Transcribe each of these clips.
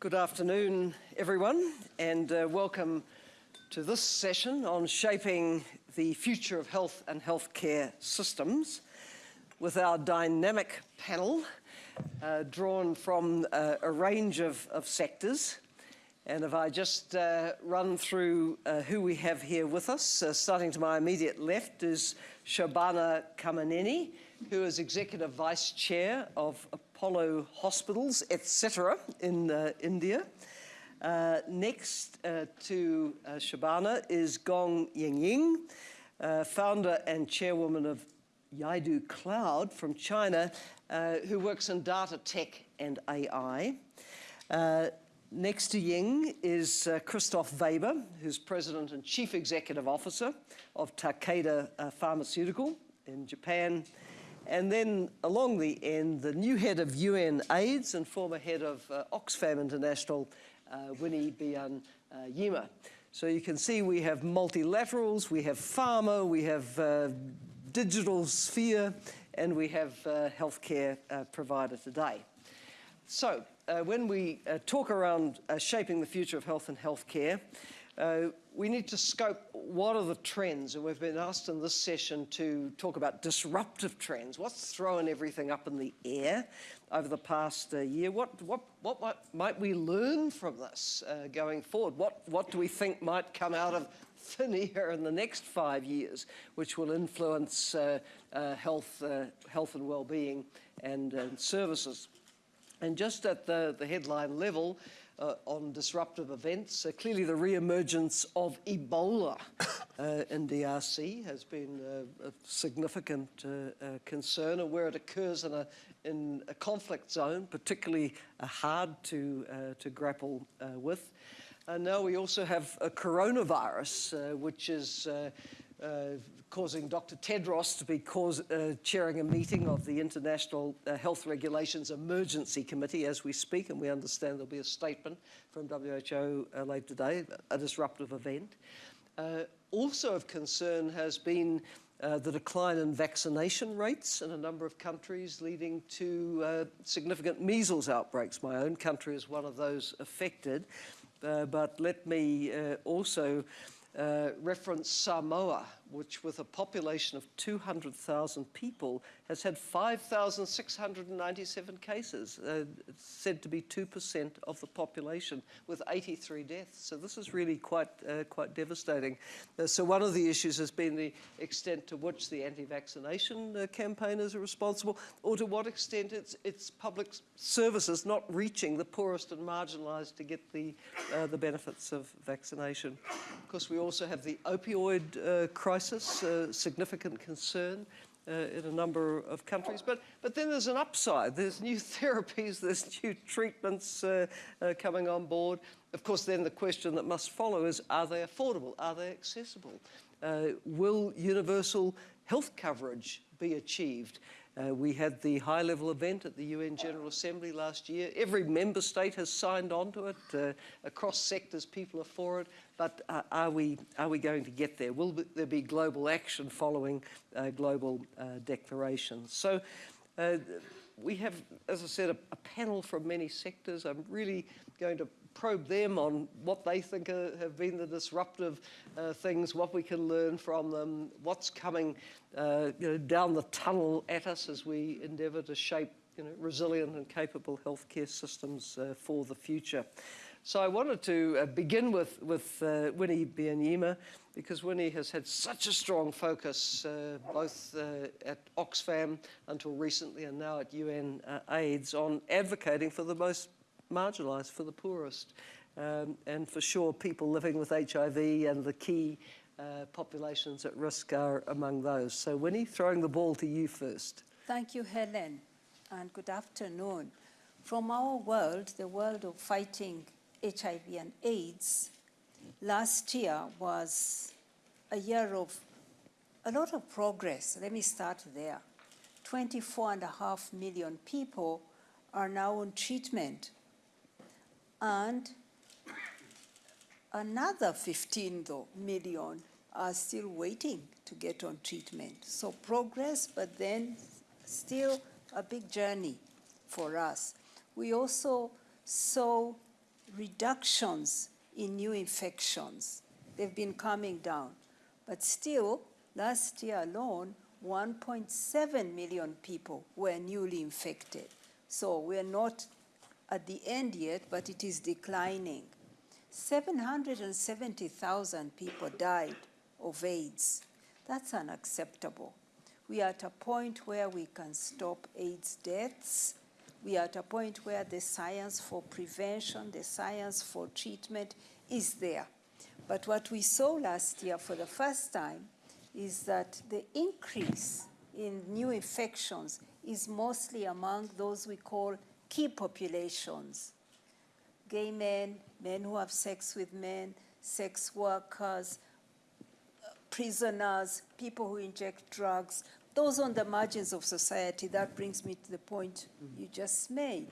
Good afternoon, everyone, and uh, welcome to this session on shaping the future of health and healthcare systems with our dynamic panel uh, drawn from uh, a range of, of, sectors. And if I just uh, run through uh, who we have here with us, uh, starting to my immediate left is Shobana Kamineni, who is Executive Vice Chair of Apollo Hospitals, etc. in uh, India. Uh, next uh, to uh, Shobana is Gong Yingying, uh, founder and chairwoman of Yidu Cloud from China, uh, who works in data tech and AI. next to Ying is Christophe Weber, who's president and chief executive officer of Takeda Pharmaceutical in Japan. And then along the end, the new head of UN AIDS and former head of uh, Oxfam International, uh, Winnie Bian uh, Yima. So you can see we have multilaterals, we have pharma, we have uh, digital sphere, and we have uh, healthcare uh, provider today. So when we talk around shaping the future of health and healthcare, uh, we need to scope what are the trends, and we've been asked in this session to talk about disruptive trends. What's throwing everything up in the air over the past uh, year? What, what, what, what, might we learn from this uh, going forward? What, what do we think might come out of thin air in the next five years, which will influence uh, uh, health, health and well-being and, and services? And just at the, the headline level, uh, on disruptive events. Uh, clearly the re-emergence of Ebola uh, in DRC has been uh, a significant uh, uh, concern and where it occurs in a, in a conflict zone, particularly hard to, to grapple with. And now we also have a coronavirus, which is uh, causing Dr. Tedros to be cause, uh, chairing a meeting of the International uh, Health Regulations Emergency Committee as we speak, and we understand there'll be a statement from WHO uh, later today, a disruptive event. Uh, also of concern has been uh, the decline in vaccination rates in a number of countries leading to uh, significant measles outbreaks. My own country is one of those affected. Uh, but let me uh, also uh, Uh, reference Samoa, which with a population of 200,000 people has had 5,697 cases, uh, said to be 2% of the population with 83 deaths. So this is really quite, uh, quite devastating. Uh, so one of the issues has been the extent to which the anti-vaccination uh, campaigners are responsible or to what extent it's, it's public services not reaching the poorest and marginalized to get the, uh, the benefits of vaccination. Of course, we also have the opioid crisis crisis, a significant concern uh, in a number of countries. But, but then there's an upside. There's new therapies, there's new treatments uh, uh, coming on board. Of course, then the question that must follow is, are they affordable? Are they accessible? Uh, will universal health coverage be achieved? Uh, we had the high-level event at the UN General Assembly last year. Every member state has signed on to it. Uh, across sectors, people are for it. But uh, are, we, are we going to get there? Will there be global action following uh, global uh, declarations? So uh, we have, as I said, a, a panel from many sectors. I'm really going to probe them on what they think are, have been the disruptive uh, things, what we can learn from them, what's coming uh, you know, down the tunnel at us as we endeavour to shape you know, resilient and capable healthcare systems uh, for the future. So I wanted to uh, begin with, with uh, Winnie Byanyima because Winnie has had such a strong focus uh, both uh, at Oxfam until recently and now at UN uh, AIDS on advocating for the most marginalised, for the poorest. Um, and for sure, people living with HIV and the key uh, populations at risk are among those. So Winnie, throwing the ball to you first. Thank you, Helen, and good afternoon. From our world, the world of fighting HIV and AIDS, last year was a year of a lot of progress. Let me start there. 24 and a half million people are now on treatment and another 15 though, million are still waiting to get on treatment. So progress, but then still a big journey for us. We also saw reductions in new infections. They've been coming down. But still, last year alone, 1.7 million people were newly infected. So we're not at the end yet, but it is declining. 770,000 people died of AIDS. That's unacceptable. We are at a point where we can stop AIDS deaths. We are at a point where the science for prevention, the science for treatment is there. But what we saw last year for the first time is that the increase in new infections is mostly among those we call key populations gay men, men who have sex with men, sex workers, prisoners, people who inject drugs, those on the margins of society. That brings me to the point you just made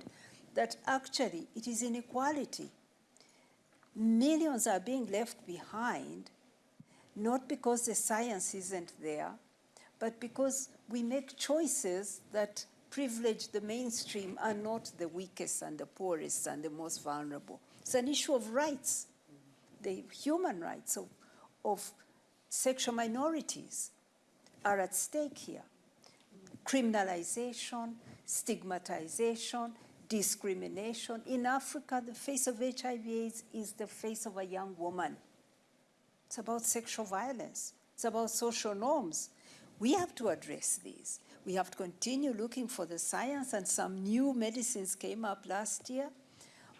that actually it is inequality. Millions are being left behind, not because the science isn't there, but because we make choices that privilege the mainstream are not the weakest and the poorest and the most vulnerable. It's an issue of rights, the human rights of, of sexual minorities are at stake here. Criminalization, stigmatization, discrimination. In Africa, the face of HIV AIDS is the face of a young woman. It's about sexual violence. It's about social norms. We have to address these. We have to continue looking for the science, and some new medicines came up last year.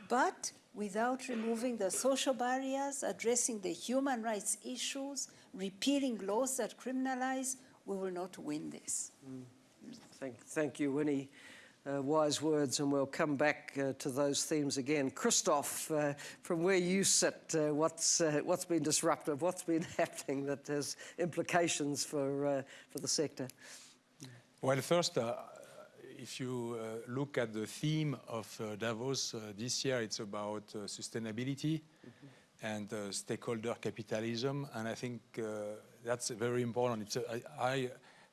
But without removing the social barriers, addressing the human rights issues, repealing laws that criminalize, we will not win this. Mm. Thank, thank you, Winnie. Uh, wise words, and we'll come back uh, to those themes again. Christophe, uh, from where you sit, uh, what's, uh, what's been disruptive? What's been happening that has implications for, uh, for the sector? Well, first, uh, if you uh, look at the theme of uh, Davos uh, this year, it's about uh, sustainability mm -hmm. and uh, stakeholder capitalism, and I think that's very important. It's a, I,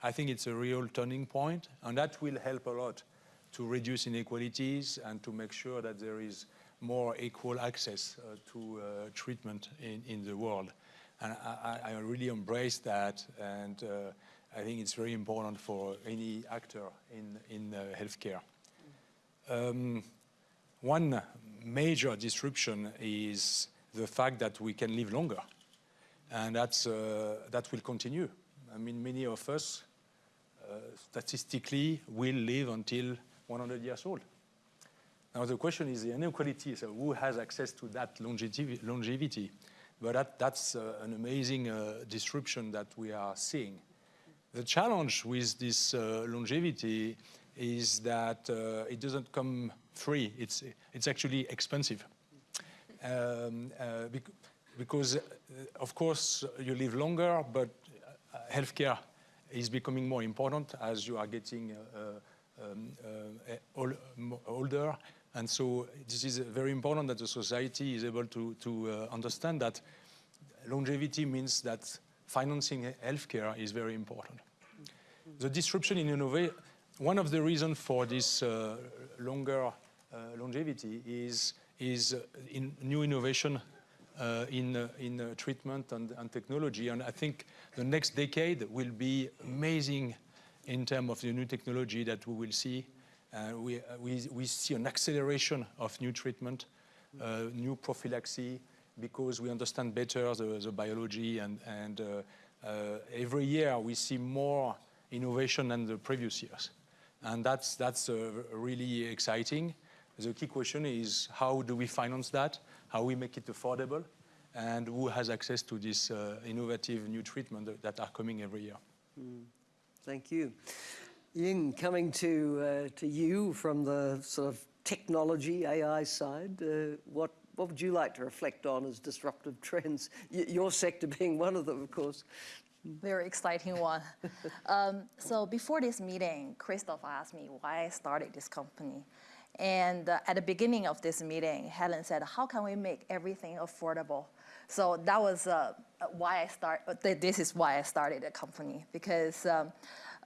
I think it's a real turning point, and that will help a lot to reduce inequalities and to make sure that there is more equal access to treatment in, in the world. And I, I really embrace that and I think it's very important for any actor in, in uh, healthcare. Um, one major disruption is the fact that we can live longer. And that's, uh, that will continue. I mean, many of us uh, statistically will live until 100 years old. Now the question is the inequality, so who has access to that longevity? But that, that's uh, an amazing uh, disruption that we are seeing. The challenge with this uh, longevity is that uh, it doesn't come free. It's, it's actually expensive. Um, uh, bec because, uh, of course, you live longer, but uh, healthcare is becoming more important as you are getting uh, um, older. And so this is very important that the society is able to, to understand that longevity means that financing healthcare is very important. The disruption in innovation, one of the reasons for this uh, longer uh, longevity is, is uh, in new innovation uh, in, uh, in uh, treatment and, and, technology. And I think the next decade will be amazing in terms of the new technology that we will see. we, we, we see an acceleration of new treatment, new prophylaxis, because we understand better the, the biology and, and uh, uh, every year we see more innovation than the previous years. And that's, that's uh, really exciting. The key question is how do we finance that? How we make it affordable? And who has access to this innovative new treatment that, that, are coming every year? Mm. Thank you. Ying, coming to, uh, to you from the sort of technology, AI side, uh, what what would you like to reflect on as disruptive trends? Y your sector being one of them, of course. Very exciting one. um, so before this meeting, Christophe asked me why I started this company. And uh, at the beginning of this meeting, Helen said, how can we make everything affordable? So that was uh, why I start. Uh, this is why I started the company because um,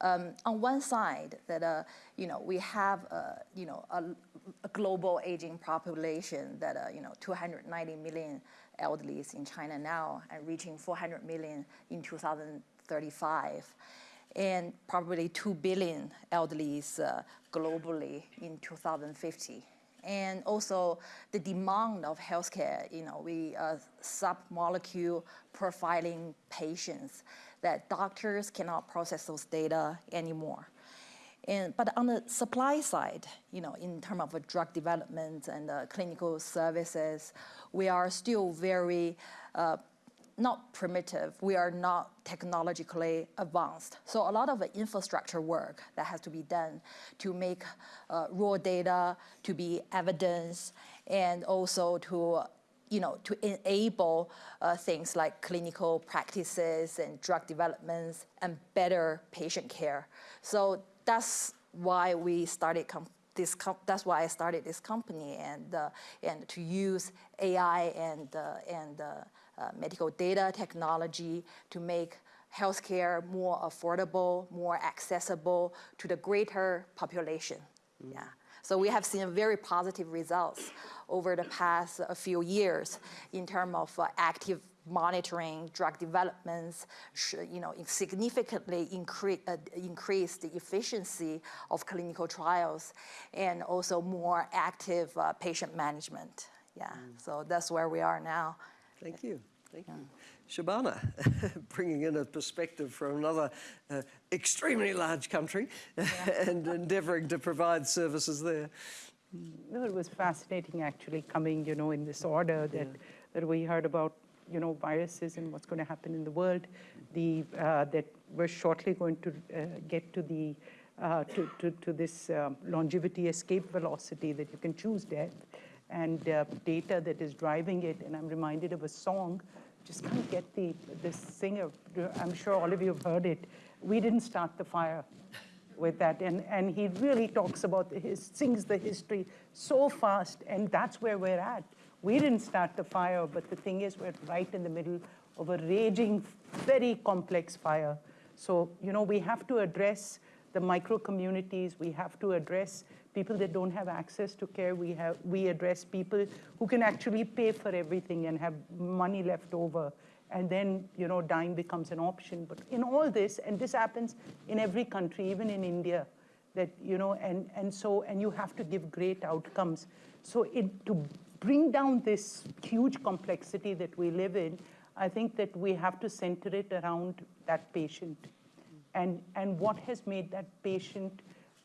um, on one side that uh, you know we have uh, you know a a global aging population that, uh, you know, 290 million elderlies in China now and reaching 400 million in 2035 and probably 2 billion elderlies uh, globally in 2050. And also the demand of healthcare, you know, we uh, sub-molecule profiling patients that doctors cannot process those data anymore. And, but on the supply side, you know, in terms of uh, drug development and uh, clinical services, we are still very uh, not primitive. We are not technologically advanced. So a lot of the infrastructure work that has to be done to make uh, raw data to be evidence and also to you know, to enable uh, things like clinical practices and drug developments and better patient care. So that's why we started this that's why I started this company and uh, and to use AI and uh, and uh, uh, medical data technology to make healthcare more affordable, more accessible to the greater population. Mm. Yeah. So we have seen very positive results over the past a few years in terms of uh, active monitoring drug developments, you know, significantly increase, uh, increase the efficiency of clinical trials and also more active uh, patient management. Yeah, mm. so that's where we are now. Thank you. Thank you. Shobana, bringing in a perspective from another uh, extremely large country yeah. and endeavouring to provide services there. Well, it was fascinating actually coming, you know, in this order that, yeah. that we heard about, you know, viruses and what's going to happen in the world, the, uh, that we're shortly going to uh, get to the, uh, to, to, to, this um, longevity escape velocity that you can choose death and uh, data that is driving it. And I'm reminded of a song, just can't get the, the singer, I'm sure all of you have heard it. We didn't start the fire with that. And, and he really talks about, his, sings the history so fast, and that's where we're at. We didn't start the fire, but the thing is we're right in the middle of a raging, very complex fire. So, you know, we have to address the micro communities, we have to address people that don't have access to care. We, have, we address people who can actually pay for everything and have money left over. And then, you know, dying becomes an option. But in all this, and this happens in every country, even in India, that, you know, and, and so, and you have to give great outcomes. So it, to bring down this huge complexity that we live in, I think that we have to center it around that patient and, and what has made that patient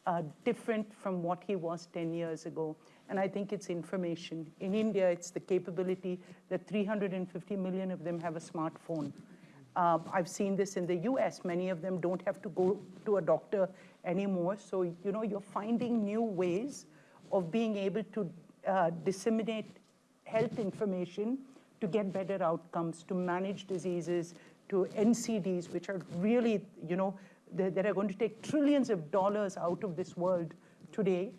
uh, different from what he was 10 years ago. And I think it's information. In India, it's the capability that 350 million of them have a smartphone. Uh, I've seen this in the US. Many of them don't have to go to a doctor anymore. So, you know, you're finding new ways of being able to uh, disseminate health information to get better outcomes, to manage diseases, to NCDs, which are really, you know, that are going to take trillions of dollars out of this world today.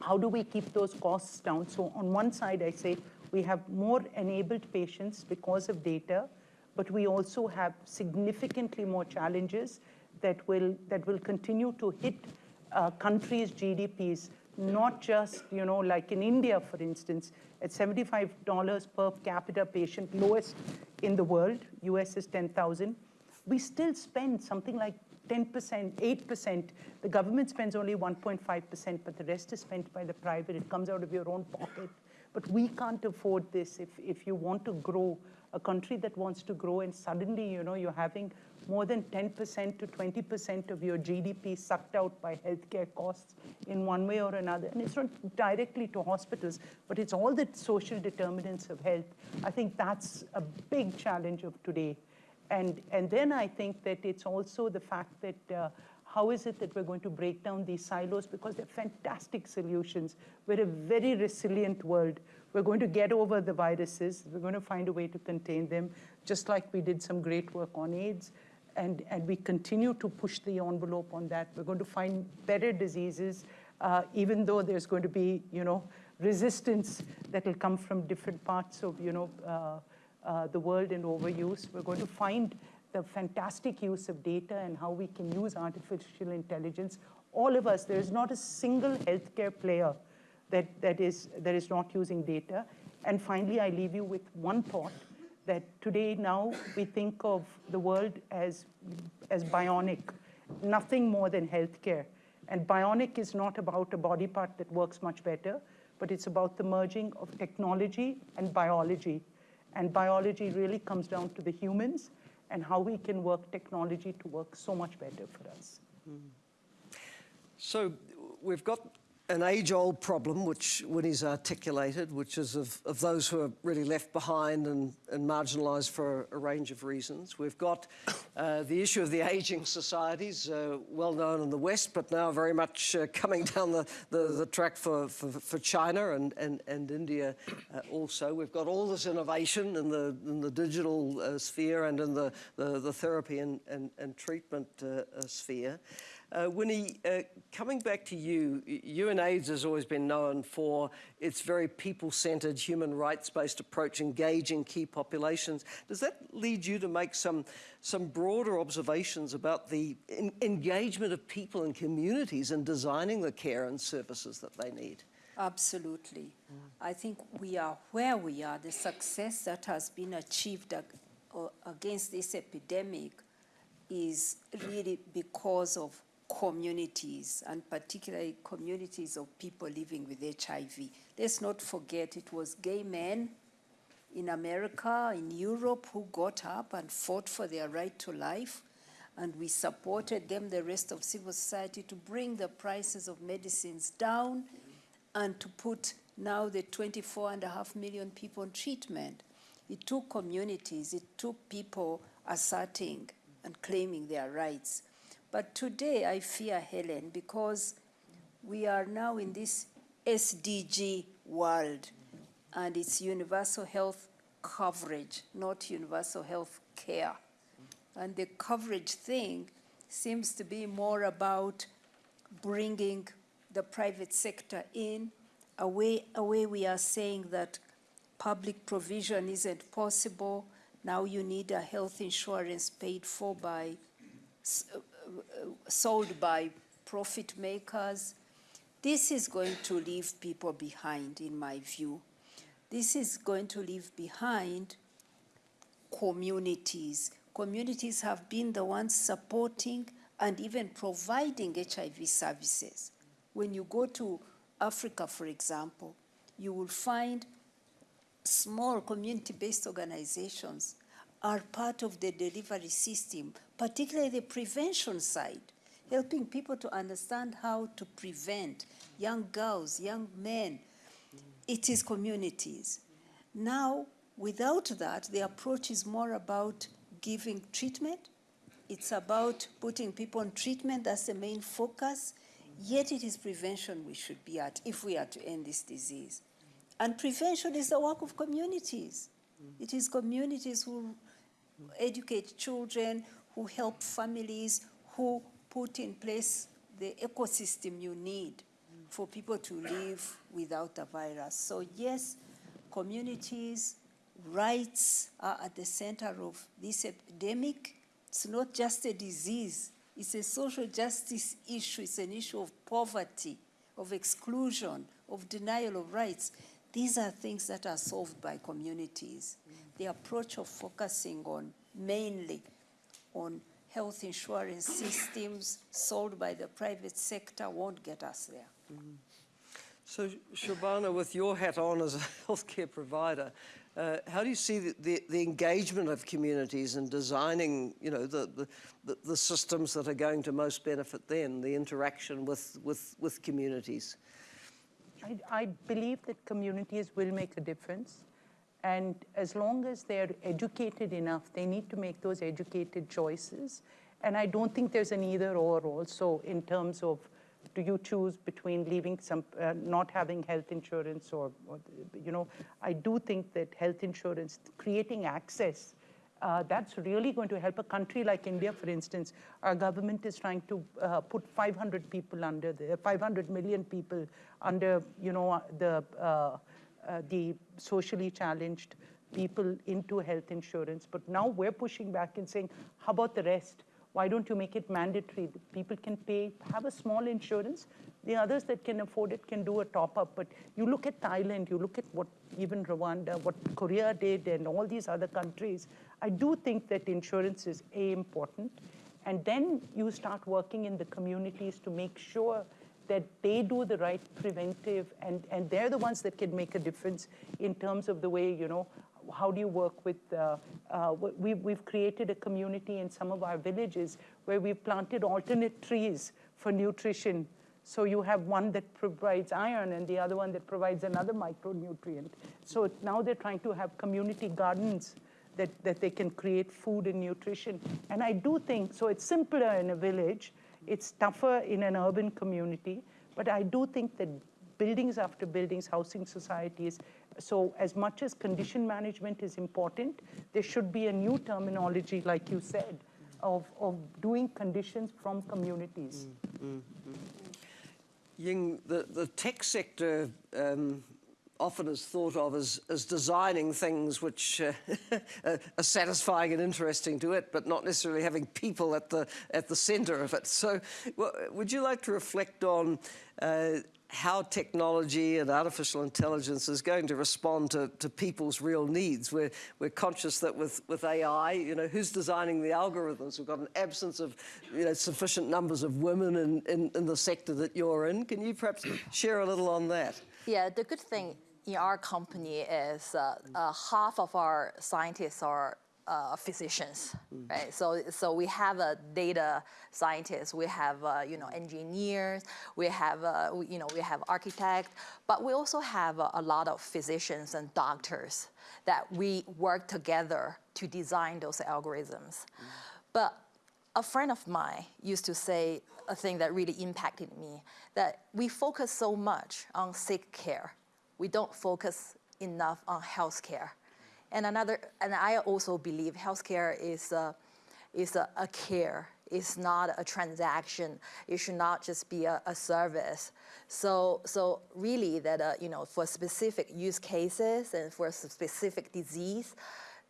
How do we keep those costs down? So on one side, I say we have more enabled patients because of data, but we also have significantly more challenges that will, that will continue to hit uh, countries' GDPs, not just, you know, like in India, for instance, at $75 per capita patient, lowest in the world, US is 10,000, we still spend something like 10%, 8%. The government spends only 1.5%, but the rest is spent by the private. It comes out of your own pocket. But we can't afford this if, if you want to grow, a country that wants to grow, and suddenly, you know, you're having more than 10% to 20% of your GDP sucked out by healthcare costs in one way or another. And it's not directly to hospitals, but it's all the social determinants of health. I think that's a big challenge of today. And, and then I think that it's also the fact that uh, how is it that we're going to break down these silos? Because they're fantastic solutions. We're a very resilient world. We're going to get over the viruses. We're going to find a way to contain them, just like we did some great work on AIDS. And, and we continue to push the envelope on that. We're going to find better diseases, uh, even though there's going to be, you know, resistance that will come from different parts of, you know, uh, uh, the world and overuse. We're going to find the fantastic use of data and how we can use artificial intelligence. All of us, there is not a single healthcare player that, that, is, that is not using data. And finally, I leave you with one thought that today now we think of the world as, as bionic, nothing more than healthcare. And bionic is not about a body part that works much better, but it's about the merging of technology and biology. And biology really comes down to the humans and how we can work technology to work so much better for us. So we've got an age-old problem, which Winnie's articulated, which is of, of those who are really left behind and, and marginalised for a, range of reasons. We've got uh, the issue of the ageing societies, uh, well known in the West, but now very much uh, coming down the, the, the track for, for, for, China and, and, and India uh, also. We've got all this innovation in the, in the digital uh, sphere and in the, the, the therapy and, and, and treatment uh, sphere. Uh, Winnie, uh, coming back to you, UNAIDS has always been known for its very people-centred, human rights-based approach, engaging key populations. Does that lead you to make some, some broader observations about the engagement of people and communities in designing the care and services that they need? Absolutely. Mm. I think we are where we are, the success that has been achieved against this epidemic is really because of communities, and particularly communities of people living with HIV. Let's not forget it was gay men in America, in Europe, who got up and fought for their right to life. And we supported them, the rest of civil society, to bring the prices of medicines down and to put now the 24 and a half million people on treatment. It took communities, it took people asserting and claiming their rights. But today I fear Helen because we are now in this SDG world and it's universal health coverage, not universal health care. And the coverage thing seems to be more about bringing the private sector in, a way, a way we are saying that public provision isn't possible. Now you need a health insurance paid for by sold by profit makers. This is going to leave people behind, in my view. This is going to leave behind communities. Communities have been the ones supporting and even providing HIV services. When you go to Africa, for example, you will find small community-based organizations are part of the delivery system, particularly the prevention side, helping people to understand how to prevent young girls, young men. It is communities. Now, without that, the approach is more about giving treatment. It's about putting people on treatment. That's the main focus. Yet it is prevention we should be at if we are to end this disease. And prevention is the work of communities. It is communities who educate children, who help families, who put in place the ecosystem you need for people to live without a virus. So yes, communities, rights are at the center of this epidemic. It's not just a disease, it's a social justice issue, it's an issue of poverty, of exclusion, of denial of rights. These are things that are solved by communities. The approach of focusing on mainly on health insurance systems sold by the private sector won't get us there. Mm. So, Shobana, with your hat on as a healthcare provider, uh, how do you see the, the, the, engagement of communities in designing, you know, the, the, the, systems that are going to most benefit them, the interaction with, with, with communities? I, I believe that communities will make a difference. And as long as they're educated enough, they need to make those educated choices. And I don't think there's an either or also in terms of do you choose between leaving some, uh, not having health insurance or, or, you know, I do think that health insurance, creating access, uh, that's really going to help a country like India, for instance. Our government is trying to uh, put 500 people under the, 500 million people under, you know, the uh, uh, the socially challenged people into health insurance. But now we're pushing back and saying, how about the rest? Why don't you make it mandatory? People can pay, have a small insurance, The others that can afford it can do a top up. But you look at Thailand, you look at what even Rwanda, what Korea did, and all these other countries. I do think that insurance is A, important. And then you start working in the communities to make sure that they do the right preventive, and, and they're the ones that can make a difference in terms of the way, you know, how do you work with, uh, uh, we, we've created a community in some of our villages where we've planted alternate trees for nutrition. So you have one that provides iron and the other one that provides another micronutrient. So now they're trying to have community gardens that, that they can create food and nutrition. And I do think, so it's simpler in a village, it's tougher in an urban community, but I do think that buildings after buildings, housing societies, so as much as condition management is important, there should be a new terminology, like you said, of, of doing conditions from communities. Mm, mm. Ying, the, the tech sector um, often is thought of as, as designing things which uh, are satisfying and interesting to it, but not necessarily having people at the, at the center of it. So would you like to reflect on uh, how technology and artificial intelligence is going to respond to, to people's real needs. We're, we're conscious that with, with AI, you know, who's designing the algorithms? We've got an absence of, you know, sufficient numbers of women in, in, in the sector that you're in. Can you perhaps share a little on that? Yeah, the good thing in our company is uh, uh, half of our scientists are uh, physicians, right? So, so we have a data scientists, we have uh, you know engineers, we have uh, we- you know we have architects, but we also have a, a lot of physicians and doctors that we work together to design those algorithms. But a friend of mine used to say a thing that really impacted me that we focus so much on sick care we don't focus enough on healthcare and another and i also believe healthcare is a, is a, a care. It's not a transaction. It should not just be a, a service. So so really that uh, you know for specific use cases and for specific disease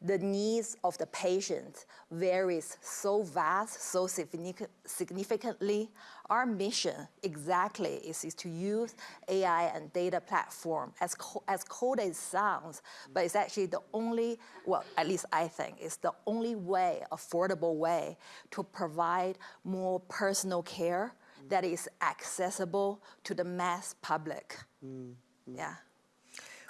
the needs of the patient varies so vast, so significantly. Our mission exactly is, is to use AI and data platform as, co- as cold as it sounds, but it's actually the only, well, at least I think, it's the only way, affordable way to provide more personal care that is accessible to the mass public. Mm, mm. Yeah.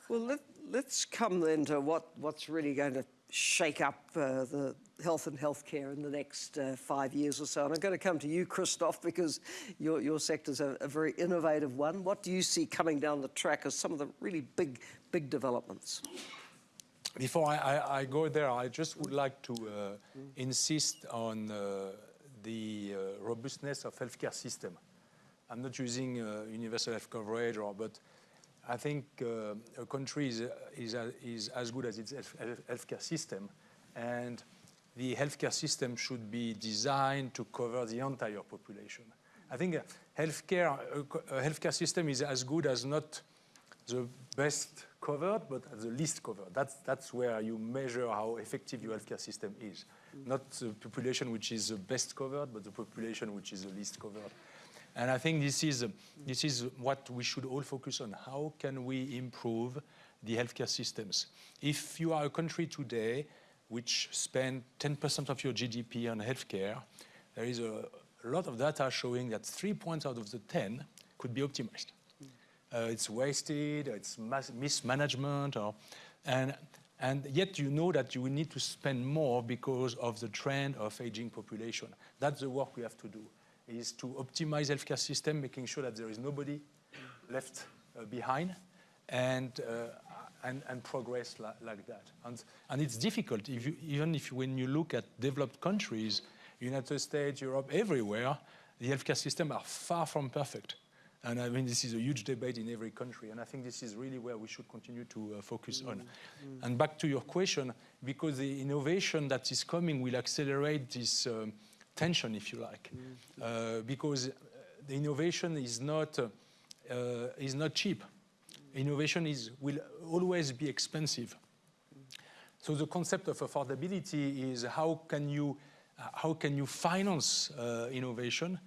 Well, let, let's come then to what, what's really going to shake up uh, the health and healthcare in the next uh, five years or so. And I'm going to come to you, Christophe, because your, your sector's a, a very innovative one. What do you see coming down the track as some of the really big, big developments? Before I, I, I go there, I just would like to uh, insist on uh, the uh, robustness of healthcare system. I'm not using uh, universal health coverage, or, but I think uh, a country is, is, is as good as its healthcare system, and the healthcare system should be designed to cover the entire population. I think a healthcare, a healthcare system is as good as not the best covered, but the least covered. That's, that's where you measure how effective your healthcare system is. Not the population which is the best covered, but the population which is the least covered. And I think this is, this is what we should all focus on. How can we improve the healthcare systems? If you are a country today which spend 10% of your GDP on healthcare, there is a, lot of data showing that three points out of the 10 could be optimized. Uh, it's wasted, it's mismanagement, or, and, and yet you know that you will need to spend more because of the trend of aging population. That's the work we have to do, is to optimize healthcare system, making sure that there is nobody left uh, behind, and, uh, and, and progress la- like that. And, and it's difficult, if you, even if when you look at developed countries, United States, Europe, everywhere, the healthcare system are far from perfect. And I mean, this is a huge debate in every country, and I think this is really where we should continue to uh, focus on. And back to your question, because the innovation that is coming will accelerate this um, tension, if you like, uh, because uh, the innovation is not uh, uh, is not cheap. Innovation is will always be expensive. So the concept of affordability is how can you, uh, how can you finance uh, innovation?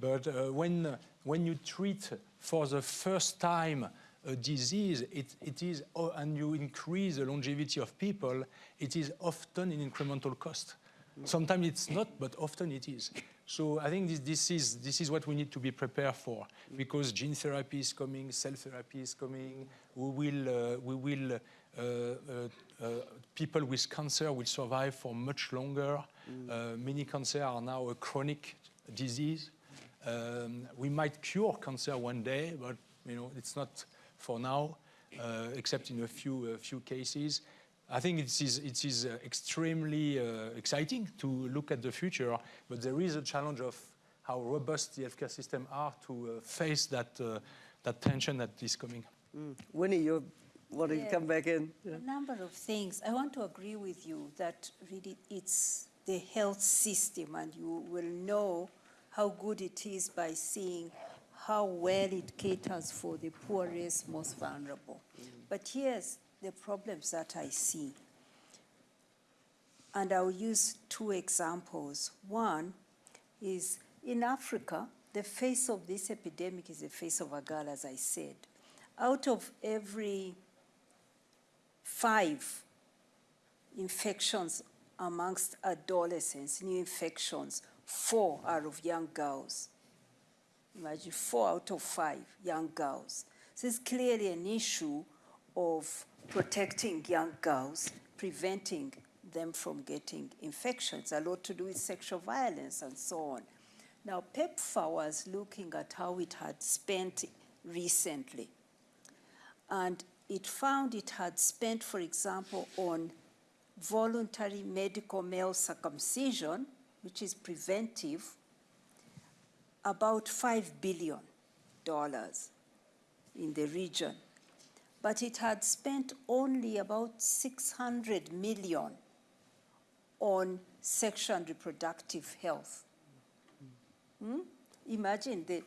But uh, when, uh, when you treat for the first time a disease, it, it is, and you increase the longevity of people, it is often an incremental cost. Sometimes it's not, but often it is. So I think this, this, is, this is what we need to be prepared for, because gene therapy is coming, cell therapy is coming. We will, uh, we will uh, uh, uh, people with cancer will survive for much longer. Uh, many cancer are now a chronic disease. Um, we might cure cancer one day, but you know it's not for now, uh, except in a few a few cases. I think it is it is uh, extremely uh, exciting to look at the future, but there is a challenge of how robust the healthcare system are to uh, face that uh, that tension that is coming. Winnie, you're wanting to Yeah. come back in? A number of things. I want to agree with you that really it's the health system, and you will know how good it is by seeing how well it caters for the poorest, most vulnerable. But here's the problems that I see. And I'll use two examples. One is in Africa, the face of this epidemic is the face of a girl, as I said. Out of every five infections amongst adolescents, new infections, four are of young girls. Imagine four out of five young girls. So it's clearly an issue of protecting young girls, preventing them from getting infections, a lot to do with sexual violence and so on. Now, PEPFAR was looking at how it had spent recently and it found it had spent, for example, on voluntary medical male circumcision, which is preventive, about $5 billion in the region. But it had spent only about 600 million on sexual and reproductive health. Hmm? Imagine the,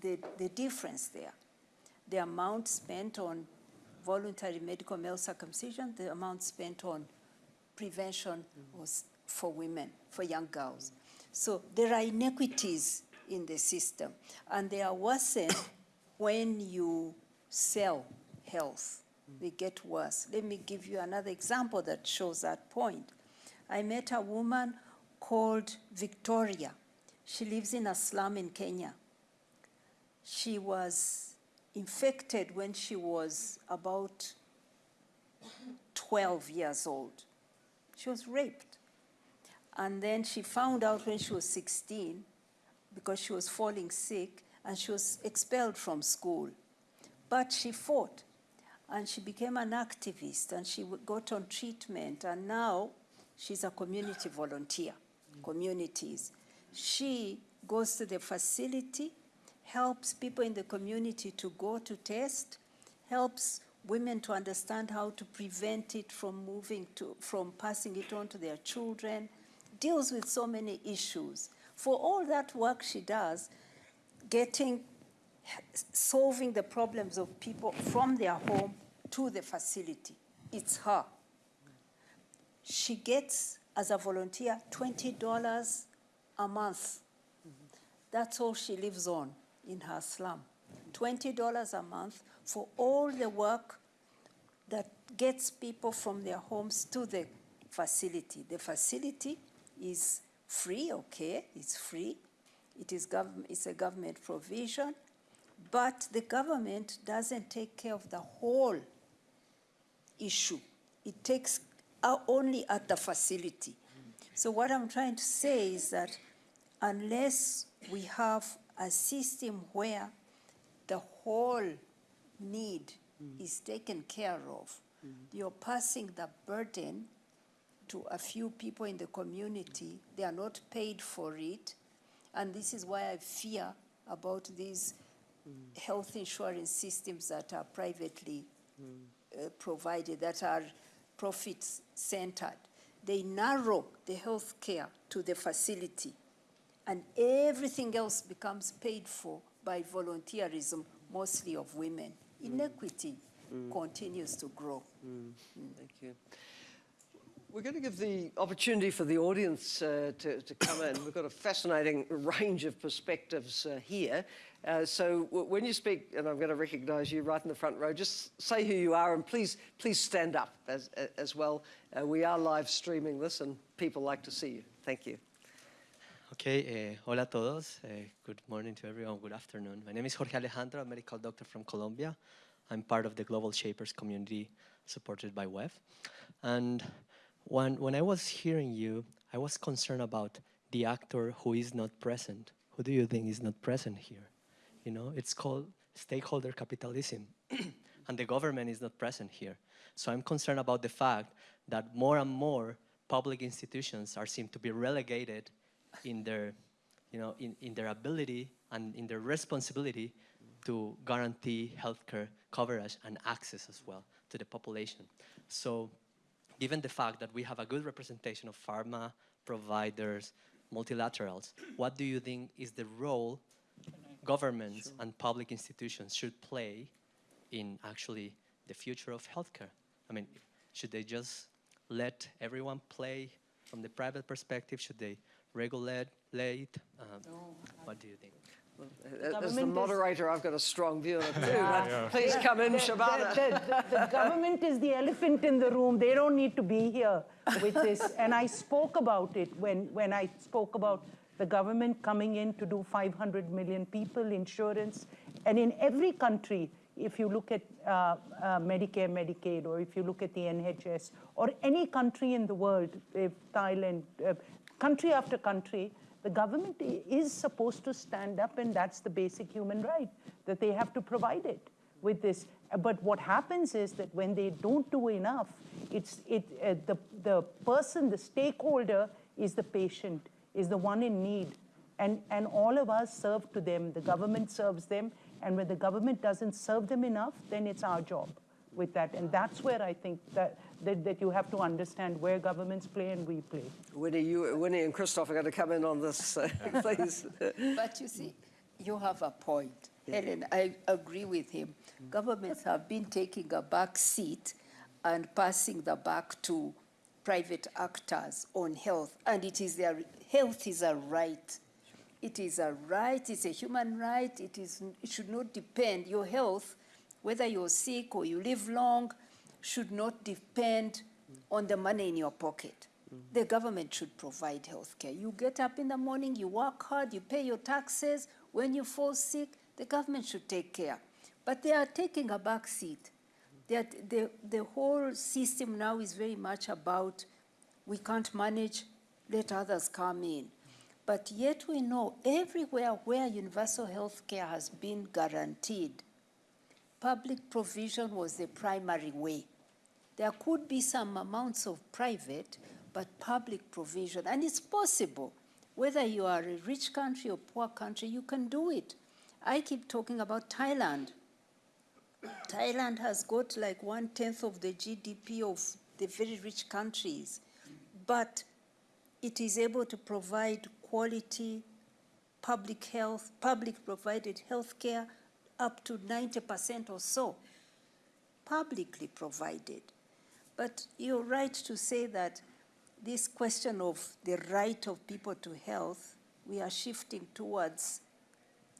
the, the difference there the amount spent on voluntary medical male circumcision, the amount spent on prevention was for women, for young girls. So there are inequities in the system, and they are worsened when you sell health. They get worse. Let me give you another example that shows that point. I met a woman called Victoria. She lives in a slum in Kenya. She was infected when she was about 12 years old. She was raped. And then she found out when she was 16 because she was falling sick and she was expelled from school. But she fought and she became an activist and she got on treatment and now she's a community volunteer, communities. She goes to the facility, helps people in the community to go to test, helps women to understand how to prevent it from moving to, from passing it on to their children, deals with so many issues. For all that work she does, getting, solving the problems of people from their home to the facility, it's her. She gets, as a volunteer, $20 a month. That's all she lives on in her slum. $20 a month for all the work that gets people from their homes to the facility. The facility is free, okay, it's free. It is gov- it's a government provision, but the government doesn't take care of the whole issue. It takes uh, only at the facility. So what I'm trying to say is that unless we have a system where the whole need is taken care of, you're passing the burden to a few people in the community. They are not paid for it. And this is why I fear about these health insurance systems that are privately uh, provided, that are profit centered. They narrow the health care to the facility, and everything else becomes paid for by volunteerism, mostly of women. Inequity continues to grow. Thank you. We're going to give the opportunity for the audience uh, to, to come in. We've got a fascinating range of perspectives uh, here. Uh, so when you speak, and I'm going to recognise you right in the front row, just say who you are and please, please stand up as, as well. Uh, we are live streaming this and people like to see you. Thank you. Okay, eh, hola todos. Eh, good morning to everyone. Good afternoon. My name is Jorge Alejandro, a medical doctor from Colombia. I'm part of the Global Shapers community supported by WEF. And when, when I was hearing you, I was concerned about the actor who is not present. Who do you think is not present here? You know, it's called stakeholder capitalism, and the government is not present here. So I'm concerned about the fact that more and more public institutions are seen to be relegated in their, you know, in, in their ability and in their responsibility to guarantee healthcare coverage and access as well to the population. So given the fact that we have a good representation of pharma, providers, multilaterals, what do you think is the role governments and public institutions should play in actually the future of healthcare? I mean, should they just let everyone play from the private perspective? Should they regulate? late? Um, what do you think? Uh, As the government is- moderator, I've got a strong view on it too. Yeah. but Please come in, The- Shobana. The, the- the government is the elephant in the room. They don't need to be here with this. And I spoke about it when, when I spoke about the government coming in to do 500 million people, insurance. And in every country, if you look at uh, uh, Medicare, Medicaid, or if you look at the NHS, or any country in the world, if Thailand, uh, country after country, the government is supposed to stand up, and that's the basic human right, that they have to provide it with this. But what happens is that when they don't do enough, it's it uh, the the person, the stakeholder, is the patient, is the one in need, and and all of us serve to them. The government serves them, and when the government doesn't serve them enough, then it's our job with that, and that's where I think that that, that you have to understand where governments play and we play. Winnie, you, Winnie and Christophe are going to come in on this, uh, please. But you see, you have a point. Helen, I agree with him. Governments have been taking a back seat and passing the back to private actors on health. And it is their, health is a right. It is a right, it's a human right. It, is, it should not depend, your health, whether you're sick or you live long, should not depend on the money in your pocket. Mm. The government should provide health care. You get up in the morning, you work hard, you pay your taxes. When you fall sick, the government should take care. But they are taking a back seat. The, the whole system now is very much about we can't manage, let others come in. But yet we know everywhere where universal health care has been guaranteed, public provision was the primary way. There could be some amounts of private, but public provision, and it's possible. Whether you are a rich country or poor country, you can do it. I keep talking about Thailand. Thailand has got like one tenth of the GDP of the very rich countries, but it is able to provide quality public health, public provided health care up to 90% or so, publicly provided. But you're right to say that this question of the right of people to health, we are shifting towards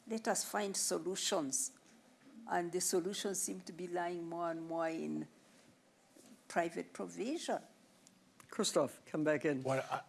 let us find solutions. And the solutions seem to be lying more and more in private provision. Christophe, come back in. Well, I,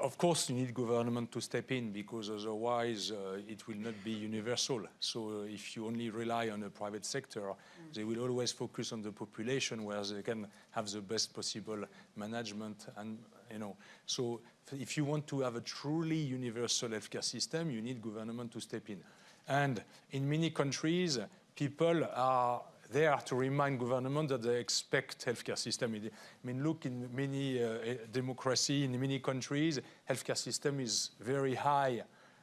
of course, you need government to step in because otherwise uh, it will not be universal. So uh, if you only rely on the private sector, they will always focus on the population where they can have the best possible management and you know. So if you want to have a truly universal healthcare system, you need government to step in. And in many countries, people are there to remind government that they expect healthcare system. I mean, look in many uh, democracy in many countries, healthcare system is very high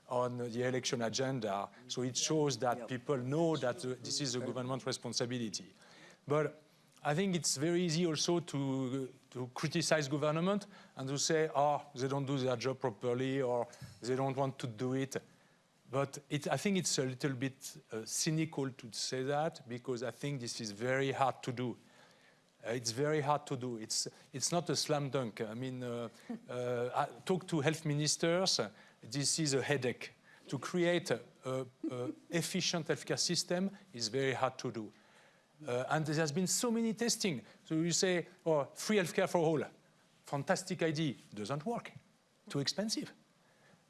on the election agenda. So it shows that people know that uh, this is a government responsibility. But I think it's very easy also to, to criticize government and to say, oh, they don't do their job properly or they don't want to do it. But it, I think it's a little bit uh, cynical to say that because I think this is very hard to do. Uh, it's very hard to do. It's, it's not a slam dunk. I mean, uh, uh, I talk to health ministers. This is a headache. To create a, a, a efficient healthcare system is very hard to do. Uh, and there has been so many testing. So you say, oh, free healthcare for all. Fantastic idea. Doesn't work. Too expensive.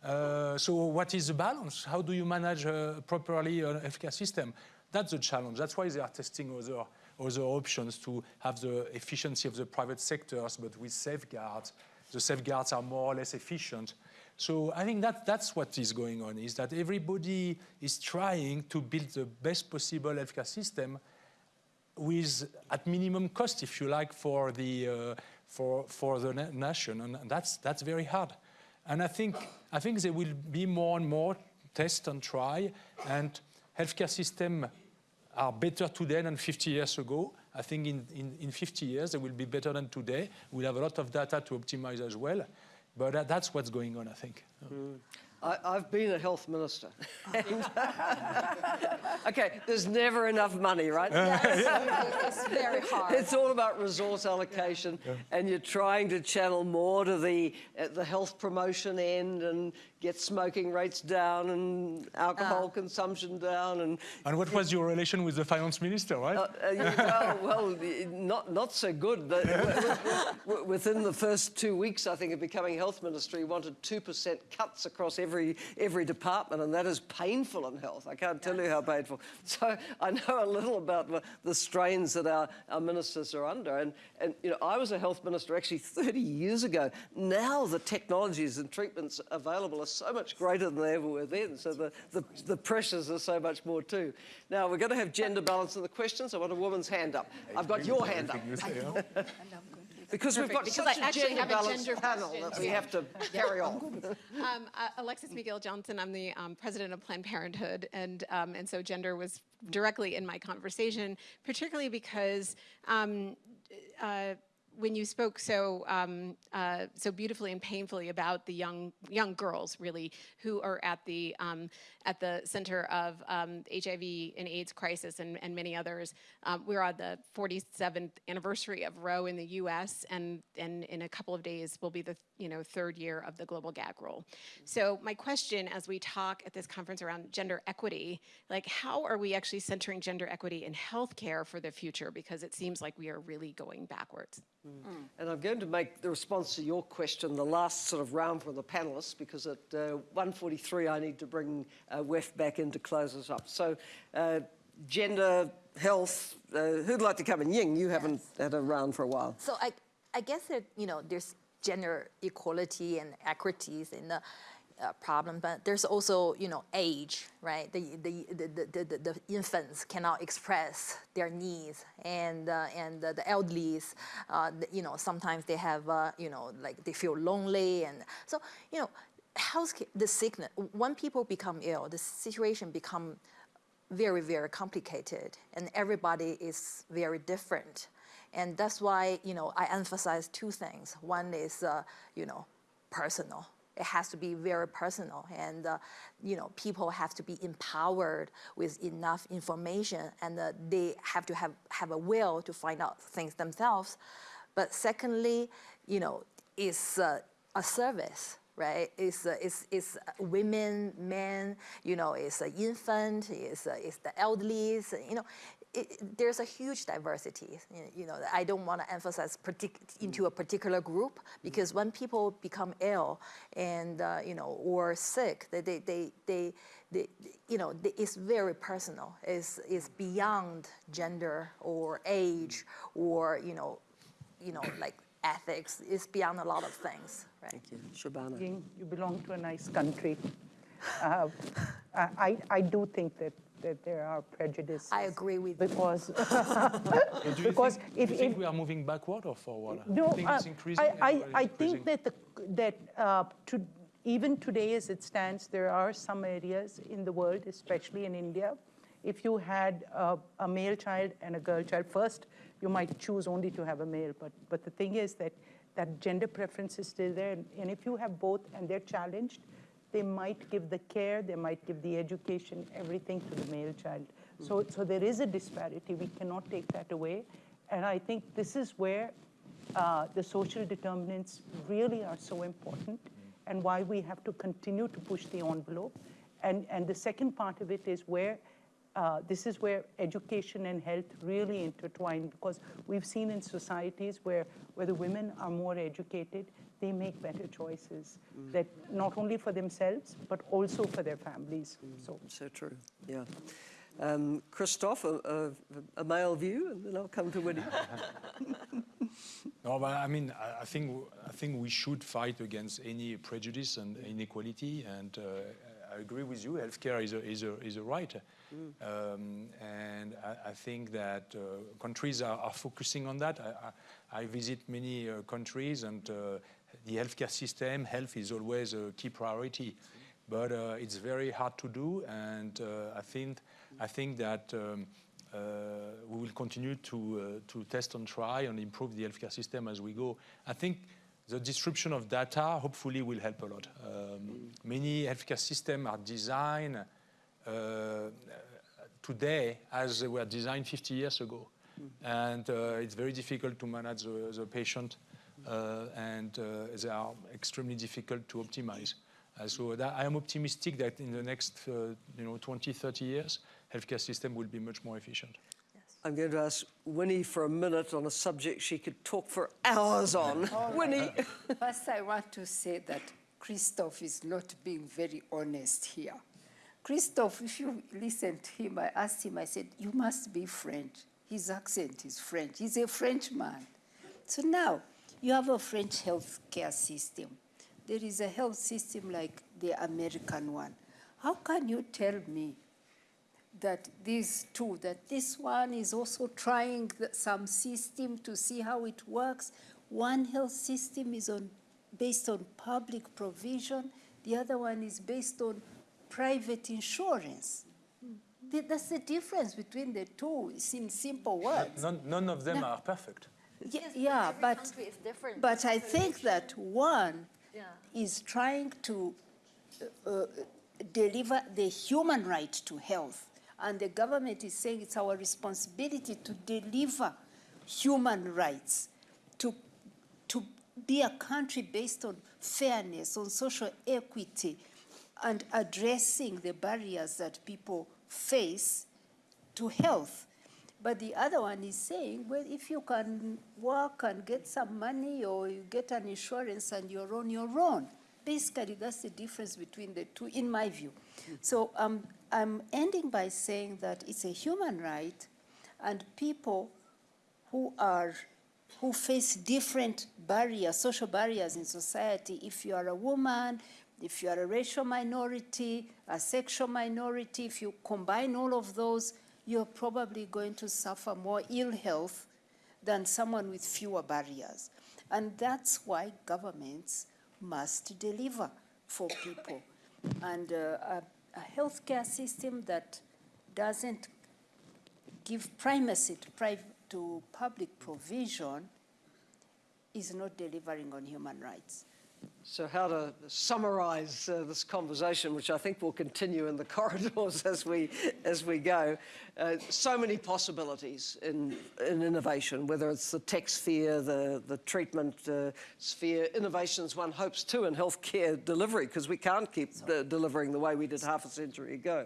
Uh, so what is the balance? How do you manage uh, properly an healthcare system? That's the challenge. That's why they are testing other, other options to have the efficiency of the private sectors, but with safeguards. The safeguards are more or less efficient. So I think that that's what is going on, is that everybody is trying to build the best possible healthcare system with at minimum cost, if you like, for the uh, for for the na- nation, and that's that's very hard. And I think I think there will be more and more test and try, and healthcare system are better today than 50 years ago. I think in, in, in 50 years they will be better than today. We'll have a lot of data to optimize as well, but that, that's what's going on, I think. Mm. I, I've been a health minister. okay, there's never enough money, right? It's very hard. It's all about resource allocation, and you're trying to channel more to the uh, the health promotion end and get smoking rates down and alcohol consumption down and. And what was your relation with the finance minister, right? Uh, uh, well, well, not not so good. The- w- w- Within the first two weeks, I think, of becoming health minister, he wanted two percent cuts across every every department, and that is painful in health. I can't tell you how painful. So I know a little about the, the strains that our, our ministers are under. And and you know, I was a health minister actually 30 years ago. Now the technologies and treatments available are so much greater than they ever were then. So the the, the pressures are so much more too. Now we're going to have gender balance in the questions. I want a woman's hand up. I've got your hand up. Because we've got Perfect, because such I a actually gender have a balanced gender panel question, that we too. have to carry on. Um, uh, Alexis McGill Johnson, I'm the um, president of Planned Parenthood, and um, and so gender was directly in my conversation, particularly because. Um, uh, when you spoke so um, uh, so beautifully and painfully about the young young girls, really, who are at the um, at the center of um, HIV and AIDS crisis and, and many others, um, we're on the 47th anniversary of Roe in the U.S. and and in a couple of days will be the you know third year of the global gag rule. So my question, as we talk at this conference around gender equity, like how are we actually centering gender equity in healthcare for the future? Because it seems like we are really going backwards. And I'm going to make the response to your question the last sort of round for the panelists because at uh, 1.43 I need to bring uh, WEF back in to close us up. So uh, gender, health, uh, who'd like to come in? Ying, you haven't had a round for a while. So I, I guess that, you know, there's gender equality and equities in the uh, problem, but there's also, you know, age, right? The, the, the, the, the, the infants cannot express their needs and, uh, and the, the elderlies, uh, you know, sometimes they have, uh, you know, like they feel lonely. And so, you know, health, the sickness, when people become ill, the situation become very, very complicated, and everybody is very different. And that's why, you know, I emphasize two things. One is, uh, you know, personal. It has to be very personal, and uh, you know, people have to be empowered with enough information, and uh, they have to have have a will to find out things themselves. But secondly, you know, it's uh, a service, right? It's, uh, it's, it's women, men, you know, it's an infant, it's, uh, it's the elderly, it's, you know, it, it- there's a huge diversity. You know, I don't want to emphasize into a particular group because when people become ill and, uh, you know, or sick, they, they, they, they, they you know, they, it's very personal. It's, it's beyond gender or age or, you know, you know, like ethics. It's beyond a lot of things, right? Thank you. Shobana. You belong to a nice country. Uh, I, I I do think that, that there are prejudices. I agree with you. Because, So do you because think, if- do you think if- we are moving backward or forward? no, you think it's uh, increasing I, I, I think that, the, that uh, to, even today as it stands, there are some areas in the world, especially in India, if you had a, a male child and a girl child, first you might choose only to have a male, but, but the thing is that that gender preference is still there. And, and if you have both and they're challenged, they might give the care, they might give the education, everything to the male child. So, so there is a disparity. We cannot take that away. And I think this is where uh, the social determinants really are so important and why we have to continue to push the envelope. And, and the second part of it is where uh, this is where education and health really intertwine because we've seen in societies where, where the women are more educated, they make better choices that not only for themselves but also for their families. So So true, yeah. Um, Christophe, a, a, a male view, and then I'll come to Winnie. No, but I mean, I, I think I think we should fight against any prejudice and inequality. And uh, I agree with you. Healthcare is a is a is a right, um, and I, I think that uh, countries are, are focusing on that. I, I, I visit many uh, countries, and uh, the healthcare system, health is always a key priority. But uh, it's very hard to do, and uh, I think I think that. Um, uh, we will continue to, uh, to test and try and improve the healthcare system as we go. I think the distribution of data hopefully will help a lot. Um, Many healthcare systems are designed uh, today as they were designed 50 years ago. And uh, it's very difficult to manage the, the patient uh, and uh, they are extremely difficult to optimize. Uh, so that, I am optimistic that in the next uh, you know, 20, 30 years, healthcare system will be much more efficient. I'm going to ask Winnie for a minute on a subject she could talk for hours on. Winnie. First, I want to say that Christophe is not being very honest here. Christophe, if you listen to him, I asked him, I said, You must be French. His accent is French. He's a French man. So now, you have a French healthcare system. There is a health system like the American one. How can you tell me that these two, that this one is also trying some system to see how it works. One health system is on, based on public provision, the other one is based on private insurance. Th- That's the difference between the two, it's in simple words. None, none of them are perfect. Ye- Yeah, but, different. but I think that one Yeah. is trying to uh, uh, deliver the human right to health. And the government is saying it's our responsibility to deliver human rights, to, to be a country based on fairness, on social equity, and addressing the barriers that people face to health. But the other one is saying, well, if you can work and get some money or you get an insurance and you're on your own. Basically, that's the difference between the two, in my view. So um, I'm ending by saying that it's a human right, and people who are who face different barriers, social barriers in society. If you are a woman, if you are a racial minority, a sexual minority, if you combine all of those, you're probably going to suffer more ill health than someone with fewer barriers. And that's why governments must deliver for people. And uh, a, a healthcare system that doesn't give primacy to, to public provision is not delivering on human rights. So, how to summarise uh, this conversation, which I think will continue in the corridors as we as we go. Uh, so many possibilities in in innovation, whether it's the tech sphere, the the treatment uh, sphere. Innovations one hopes too in healthcare delivery, because we can't keep delivering the way we did half a century ago.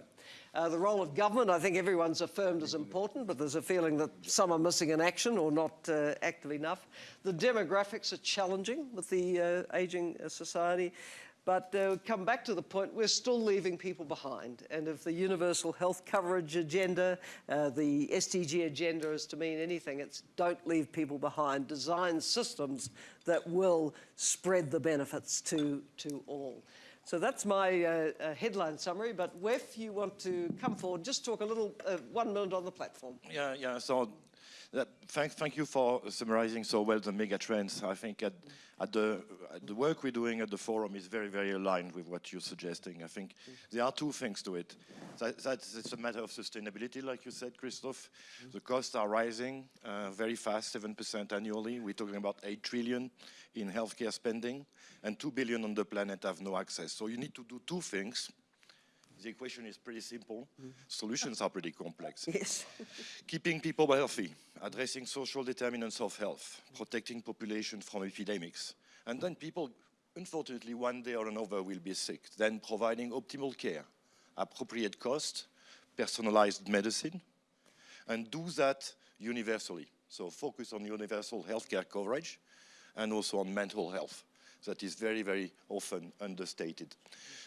Uh, the role of government, I think everyone's affirmed is important, but there's a feeling that some are missing in action or not uh, active enough. The demographics are challenging with the uh, ageing uh, society. But uh, come back to the point, we're still leaving people behind. And if the universal health coverage agenda, uh, the SDG agenda is to mean anything, it's don't leave people behind. Design systems that will spread the benefits to, to all. So that's my uh, uh, headline summary. But Wef, you want to come forward, just talk a little, uh, one minute on the platform. Yeah, yeah. So, that, thank, thank you for summarizing so well the mega trends. I think at, at the at the work we're doing at the forum is very, very aligned with what you're suggesting. I think there are two things to it. That, that's it's a matter of sustainability, like you said, Christophe. The costs are rising uh, very fast, seven percent annually. We're talking about eight trillion in healthcare spending, and two billion on the planet have no access. So you need to do two things the equation is pretty simple. Solutions are pretty complex. Yes. Keeping people healthy, addressing social determinants of health, protecting population from epidemics. And then people, unfortunately, one day or another will be sick. Then providing optimal care, appropriate cost, personalized medicine, and do that universally. So focus on universal healthcare coverage and also on mental health. That is very, very often understated.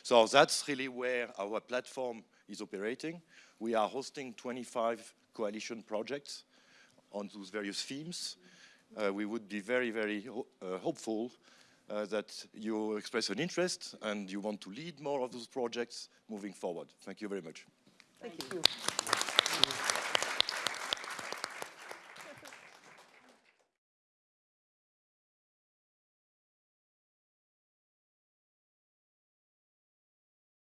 So that's really where our platform is operating. We are hosting 25 coalition projects on those various themes. Uh, we would be very, very ho uh, hopeful uh, that you express an interest and you want to lead more of those projects moving forward. Thank you very much. Thank you.